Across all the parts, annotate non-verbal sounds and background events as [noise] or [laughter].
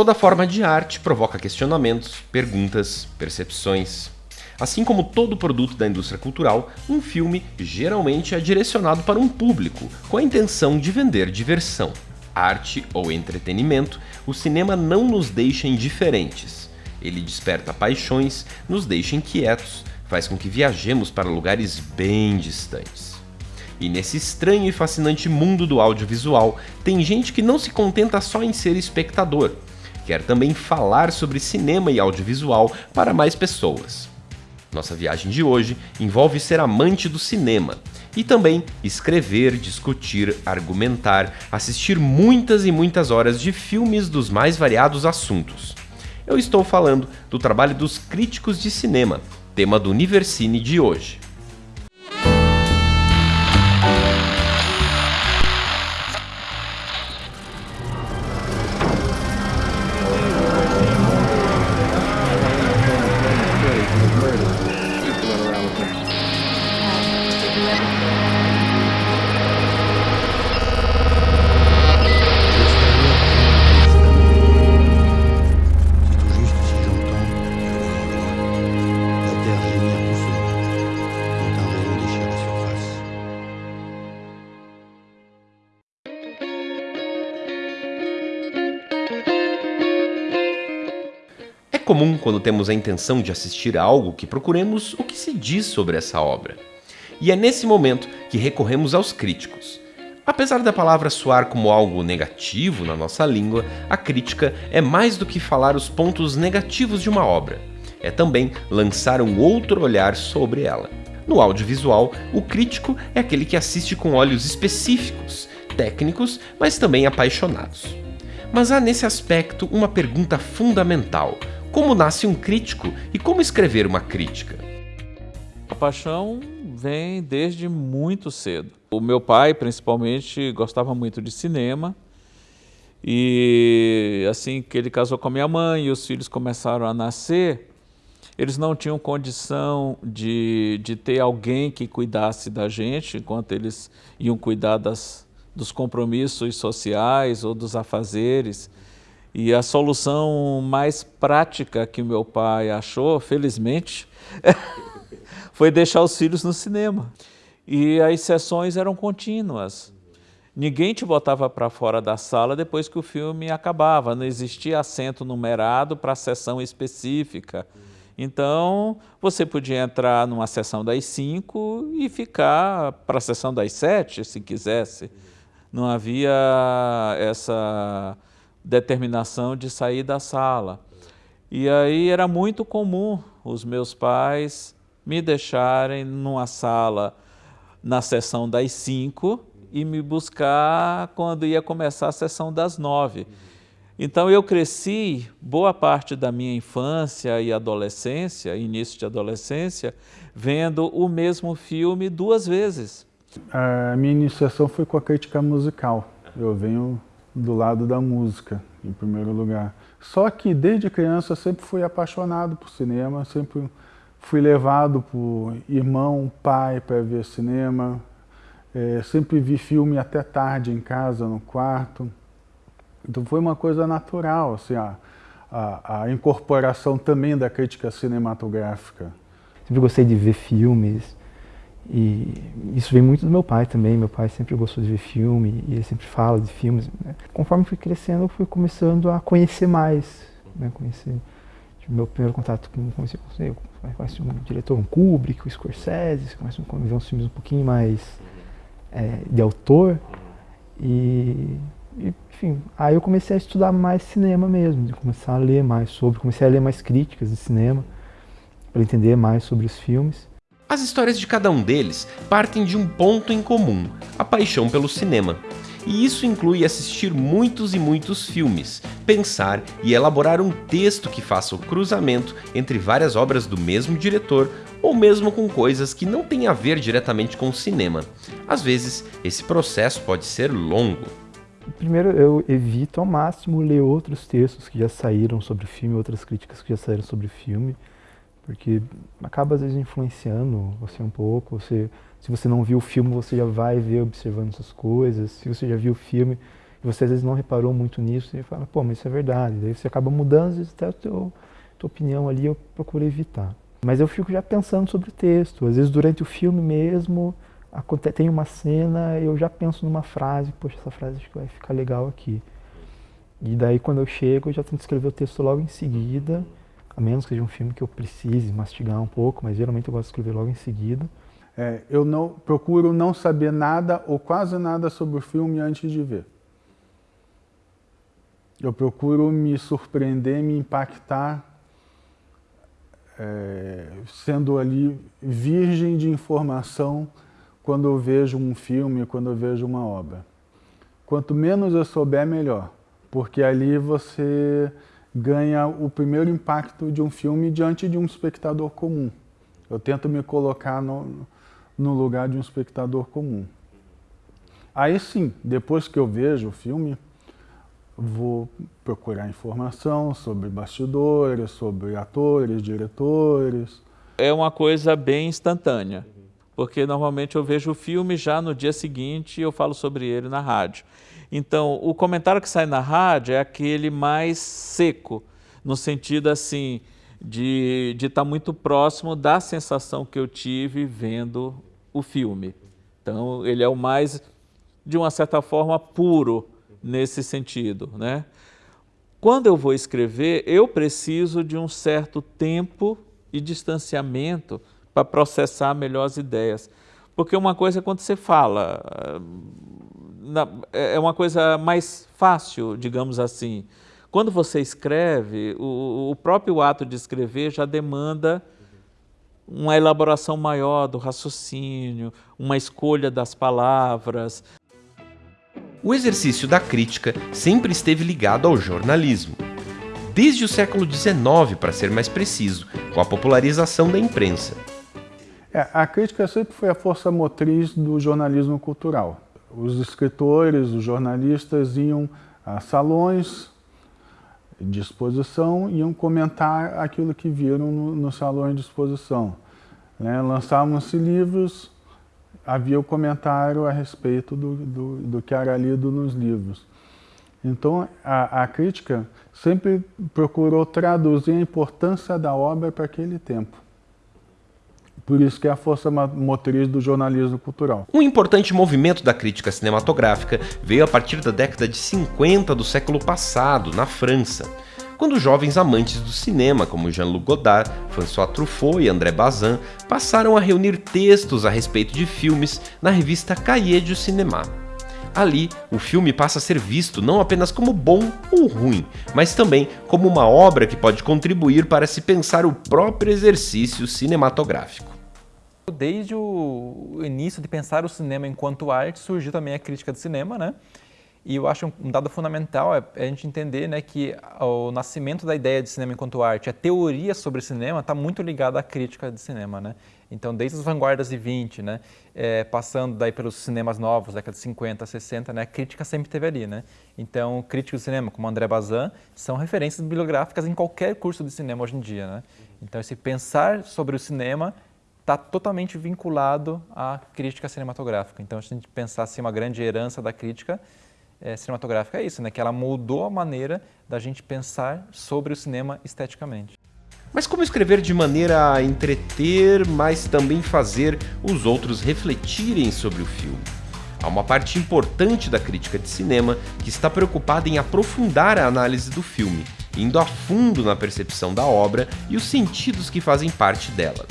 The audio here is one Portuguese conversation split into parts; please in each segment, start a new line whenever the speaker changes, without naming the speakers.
Toda forma de arte provoca questionamentos, perguntas, percepções. Assim como todo produto da indústria cultural, um filme geralmente é direcionado para um público, com a intenção de vender diversão. Arte ou entretenimento, o cinema não nos deixa indiferentes. Ele desperta paixões, nos deixa inquietos, faz com que viajemos para lugares bem distantes. E nesse estranho e fascinante mundo do audiovisual, tem gente que não se contenta só em ser espectador, quer também falar sobre cinema e audiovisual para mais pessoas. Nossa viagem de hoje envolve ser amante do cinema e também escrever, discutir, argumentar, assistir muitas e muitas horas de filmes dos mais variados assuntos. Eu estou falando do trabalho dos críticos de cinema, tema do Universine de hoje. Comum quando temos a intenção de assistir a algo que procuremos o que se diz sobre essa obra. E é nesse momento que recorremos aos críticos. Apesar da palavra soar como algo negativo na nossa língua, a crítica é mais do que falar os pontos negativos de uma obra. É também lançar um outro olhar sobre ela. No audiovisual, o crítico é aquele que assiste com olhos específicos, técnicos, mas também apaixonados. Mas há nesse aspecto uma pergunta fundamental, como nasce um crítico e como escrever uma crítica?
A paixão vem desde muito cedo. O meu pai, principalmente, gostava muito de cinema. E assim que ele casou com a minha mãe e os filhos começaram a nascer, eles não tinham condição de, de ter alguém que cuidasse da gente enquanto eles iam cuidar das, dos compromissos sociais ou dos afazeres. E a solução mais prática que meu pai achou, felizmente, [laughs] foi deixar os filhos no cinema. E as sessões eram contínuas. Ninguém te botava para fora da sala depois que o filme acabava, não existia assento numerado para sessão específica. Então, você podia entrar numa sessão das 5 e ficar para a sessão das 7, se quisesse. Não havia essa determinação de sair da sala. E aí era muito comum os meus pais me deixarem numa sala na sessão das cinco e me buscar quando ia começar a sessão das nove. Então eu cresci boa parte da minha infância e adolescência, início de adolescência, vendo o mesmo filme duas vezes.
A minha iniciação foi com a crítica musical. Eu venho do lado da música, em primeiro lugar. Só que desde criança sempre fui apaixonado por cinema, sempre fui levado por irmão, pai para ver cinema, é, sempre vi filme até tarde em casa, no quarto. Então foi uma coisa natural, assim, a, a, a incorporação também da crítica cinematográfica.
Sempre gostei de ver filmes, e isso vem muito do meu pai também. Meu pai sempre gostou de ver filme e ele sempre fala de filmes. Né? Conforme fui crescendo, fui começando a conhecer mais. Né? Conhecer tipo, meu primeiro contato com, com, eu conheci um diretor, um Kubrick, um Scorsese, comecei a ver uns filmes um pouquinho mais é, de autor. E, e, enfim, aí eu comecei a estudar mais cinema mesmo, de começar a ler mais sobre, comecei a ler mais críticas de cinema para entender mais sobre os filmes.
As histórias de cada um deles partem de um ponto em comum, a paixão pelo cinema. E isso inclui assistir muitos e muitos filmes, pensar e elaborar um texto que faça o cruzamento entre várias obras do mesmo diretor ou mesmo com coisas que não têm a ver diretamente com o cinema. Às vezes, esse processo pode ser longo.
Primeiro, eu evito ao máximo ler outros textos que já saíram sobre o filme, outras críticas que já saíram sobre o filme porque acaba às vezes influenciando você um pouco. Você, se você não viu o filme, você já vai ver observando essas coisas. Se você já viu o filme, E você às vezes não reparou muito nisso e fala, pô, mas isso é verdade. Daí você acaba mudando, às vezes até a tua, tua opinião ali eu procuro evitar. Mas eu fico já pensando sobre o texto. Às vezes durante o filme mesmo, tem uma cena, eu já penso numa frase, poxa, essa frase acho que vai ficar legal aqui. E daí quando eu chego, eu já tento escrever o texto logo em seguida, a menos que seja um filme que eu precise mastigar um pouco, mas geralmente eu gosto de escrever logo em seguida.
É, eu não procuro não saber nada ou quase nada sobre o filme antes de ver. Eu procuro me surpreender, me impactar, é, sendo ali virgem de informação quando eu vejo um filme, quando eu vejo uma obra. Quanto menos eu souber, melhor, porque ali você ganha o primeiro impacto de um filme diante de um espectador comum. Eu tento me colocar no, no lugar de um espectador comum. Aí sim, depois que eu vejo o filme, vou procurar informação sobre bastidores, sobre atores, diretores.
É uma coisa bem instantânea, porque normalmente eu vejo o filme já no dia seguinte e eu falo sobre ele na rádio. Então, o comentário que sai na rádio é aquele mais seco, no sentido assim, de estar tá muito próximo da sensação que eu tive vendo o filme. Então, ele é o mais, de uma certa forma, puro, nesse sentido. Né? Quando eu vou escrever, eu preciso de um certo tempo e distanciamento para processar melhor as ideias. Porque uma coisa é quando você fala, é uma coisa mais fácil, digamos assim. Quando você escreve, o, próprio ato de escrever já demanda uma elaboração maior do raciocínio, uma escolha das palavras,
o exercício da crítica sempre esteve ligado ao jornalismo. Desde o século XIX, para ser mais preciso, com a popularização da imprensa.
É, a crítica sempre foi a força motriz do jornalismo cultural. Os escritores, os jornalistas iam a salões de exposição iam comentar aquilo que viram nos no salões de exposição. Né? Lançavam-se livros havia o comentário a respeito do, do, do que era lido nos livros. Então, a, a, crítica sempre procurou traduzir a importância da obra para aquele tempo. Por isso que é a força motriz do jornalismo cultural.
Um importante movimento da crítica cinematográfica veio a partir da década de 50 do século passado, na França quando jovens amantes do cinema, como Jean-Luc Godard, François Truffaut e André Bazin, passaram a reunir textos a respeito de filmes na revista Cahiers du Cinéma. Ali, o filme passa a ser visto não apenas como bom ou ruim, mas também como uma obra que pode contribuir para se pensar o próprio exercício cinematográfico.
Desde o início de pensar o cinema enquanto arte, surgiu também a crítica de cinema, né? E eu acho um dado fundamental é a gente entender né, que o nascimento da ideia de cinema enquanto arte, a teoria sobre cinema está muito ligada à crítica de cinema. Né? Então, desde as vanguardas de 20, né, é, passando daí pelos cinemas novos, década de 50, 60, né, a crítica sempre esteve ali. Né? Então, críticos de cinema como André Bazin são referências bibliográficas em qualquer curso de cinema hoje em dia. Né? Então, esse pensar sobre o cinema está totalmente vinculado à crítica cinematográfica. Então, se a gente pensar assim, uma grande herança da crítica, é, cinematográfica é isso, né? que ela moldou a maneira da gente pensar sobre o cinema esteticamente.
Mas como escrever de maneira a entreter, mas também fazer os outros refletirem sobre o filme? Há uma parte importante da crítica de cinema que está preocupada em aprofundar a análise do filme, indo a fundo na percepção da obra e os sentidos que fazem parte dela.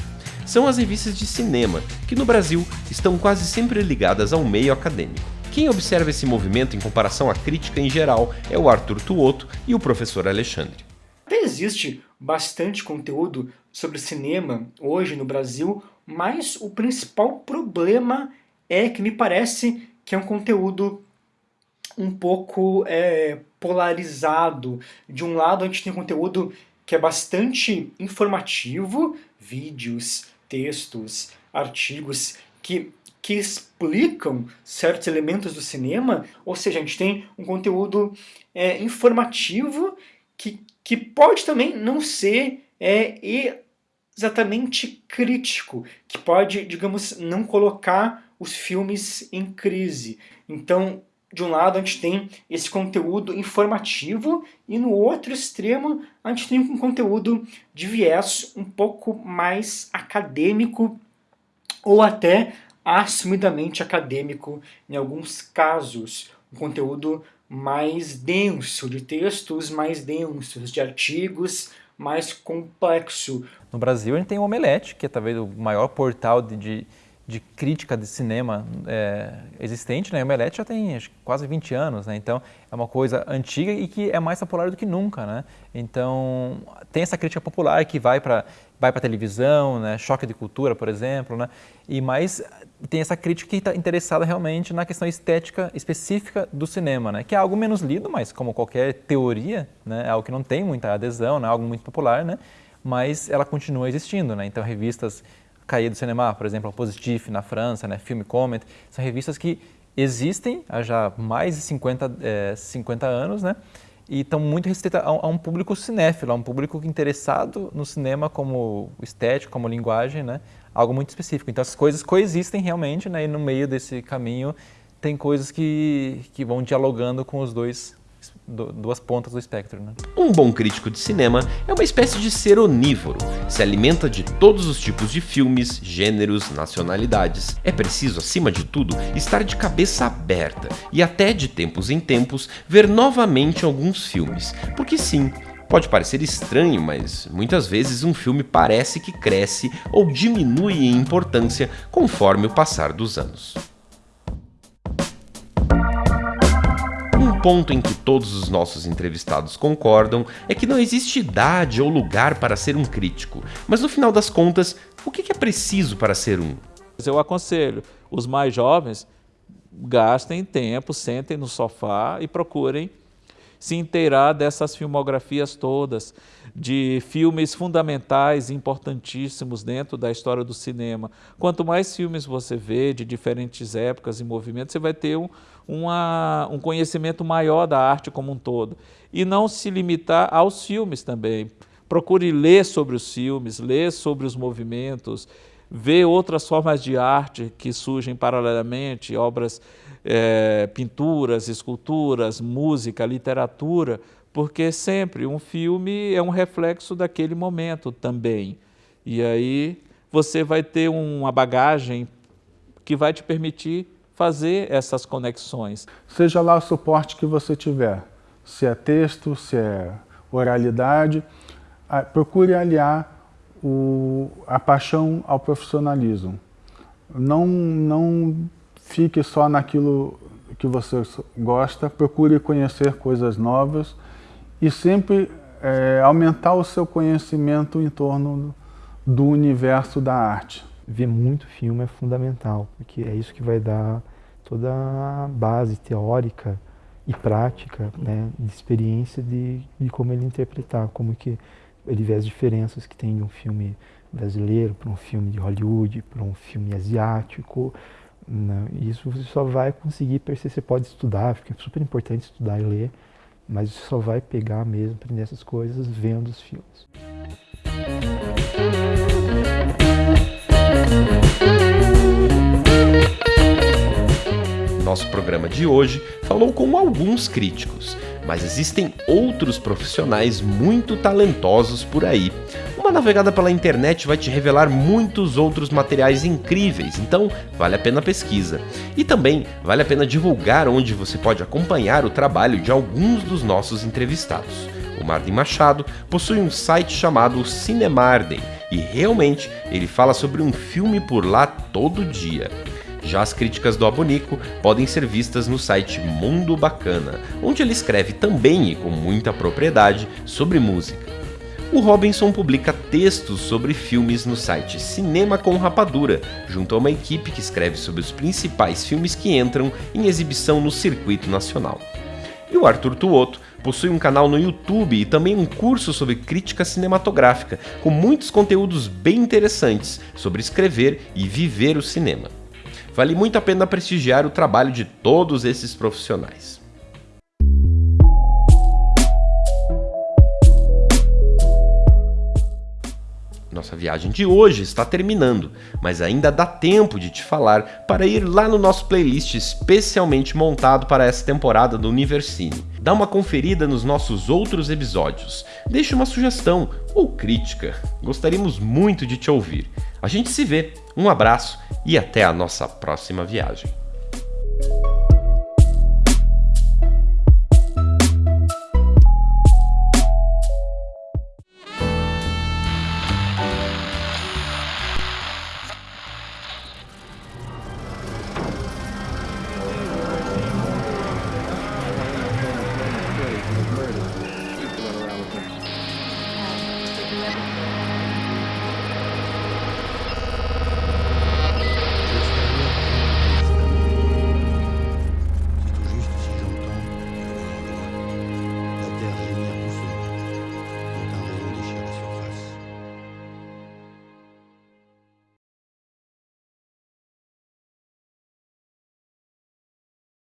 São as revistas de cinema, que no Brasil estão quase sempre ligadas ao meio acadêmico. Quem observa esse movimento em comparação à crítica em geral é o Arthur Tuoto e o professor Alexandre.
Até existe bastante conteúdo sobre cinema hoje no Brasil, mas o principal problema é que me parece que é um conteúdo um pouco é, polarizado. De um lado a gente tem conteúdo que é bastante informativo, vídeos, textos, artigos, que que explicam certos elementos do cinema, ou seja, a gente tem um conteúdo é, informativo que, que pode também não ser é, exatamente crítico, que pode, digamos, não colocar os filmes em crise. Então, de um lado a gente tem esse conteúdo informativo e no outro extremo a gente tem um conteúdo de viés um pouco mais acadêmico ou até assumidamente acadêmico em alguns casos. Um conteúdo mais denso, de textos mais densos, de artigos mais complexo.
No Brasil a gente tem o Omelete, que é talvez o maior portal de, de de crítica de cinema é, existente, né? O Omelete já tem quase 20 anos, né? Então é uma coisa antiga e que é mais popular do que nunca, né? Então tem essa crítica popular que vai para vai para televisão, né? Choque de cultura, por exemplo, né? E mais tem essa crítica que está interessada realmente na questão estética específica do cinema, né? Que é algo menos lido, mas como qualquer teoria, né? É algo que não tem muita adesão, né? Algo muito popular, né? Mas ela continua existindo, né? Então revistas Cahiers do Cinema, por exemplo, a Positif na França, né, Film Comment, são revistas que existem há já mais de 50, é, 50 anos, né? E estão muito restritas a, a, um público cinéfilo, a um público interessado no cinema como estético, como linguagem, né? Algo muito específico. Então as coisas coexistem realmente, né? E no meio desse caminho tem coisas que, que vão dialogando com os dois duas pontas do espectro. Né?
Um bom crítico de cinema é uma espécie de ser onívoro, se alimenta de todos os tipos de filmes, gêneros, nacionalidades. É preciso, acima de tudo, estar de cabeça aberta e até de tempos em tempos ver novamente alguns filmes, porque sim, Pode parecer estranho, mas muitas vezes um filme parece que cresce ou diminui em importância conforme o passar dos anos. Ponto em que todos os nossos entrevistados concordam é que não existe idade ou lugar para ser um crítico, mas no final das contas, o que é preciso para ser um?
Eu aconselho os mais jovens gastem tempo, sentem no sofá e procurem se inteirar dessas filmografias todas, de filmes fundamentais, importantíssimos dentro da história do cinema. Quanto mais filmes você vê de diferentes épocas e movimentos, você vai ter um, uma, um conhecimento maior da arte como um todo. E não se limitar aos filmes também. Procure ler sobre os filmes, ler sobre os movimentos, ver outras formas de arte que surgem paralelamente, obras, é, pinturas, esculturas, música, literatura, porque sempre um filme é um reflexo daquele momento também. E aí você vai ter uma bagagem que vai te permitir fazer essas conexões.
Seja lá o suporte que você tiver, se é texto, se é oralidade, procure aliar o, a paixão ao profissionalismo. Não, não fique só naquilo que você gosta, procure conhecer coisas novas e sempre é, aumentar o seu conhecimento em torno do universo da arte
ver muito filme é fundamental, porque é isso que vai dar toda a base teórica e prática, né, de experiência de, de como ele interpretar, como que ele vê as diferenças que tem de um filme brasileiro para um filme de Hollywood, para um filme asiático. Né? Isso você só vai conseguir perceber, você pode estudar, fica super importante estudar e ler, mas você só vai pegar mesmo, aprender essas coisas vendo os filmes.
Nosso programa de hoje falou com alguns críticos, mas existem outros profissionais muito talentosos por aí. Uma navegada pela internet vai te revelar muitos outros materiais incríveis, então vale a pena a pesquisa. E também vale a pena divulgar onde você pode acompanhar o trabalho de alguns dos nossos entrevistados. O Marden Machado possui um site chamado Cinemarden e realmente ele fala sobre um filme por lá todo dia. Já as críticas do Abonico podem ser vistas no site Mundo Bacana, onde ele escreve também e com muita propriedade sobre música. O Robinson publica textos sobre filmes no site Cinema com Rapadura, junto a uma equipe que escreve sobre os principais filmes que entram em exibição no circuito nacional. E o Arthur Tuoto possui um canal no YouTube e também um curso sobre crítica cinematográfica, com muitos conteúdos bem interessantes sobre escrever e viver o cinema. Vale muito a pena prestigiar o trabalho de todos esses profissionais. Nossa viagem de hoje está terminando, mas ainda dá tempo de te falar para ir lá no nosso playlist especialmente montado para essa temporada do Universine. Dá uma conferida nos nossos outros episódios, deixe uma sugestão ou crítica, gostaríamos muito de te ouvir. A gente se vê, um abraço e até a nossa próxima viagem.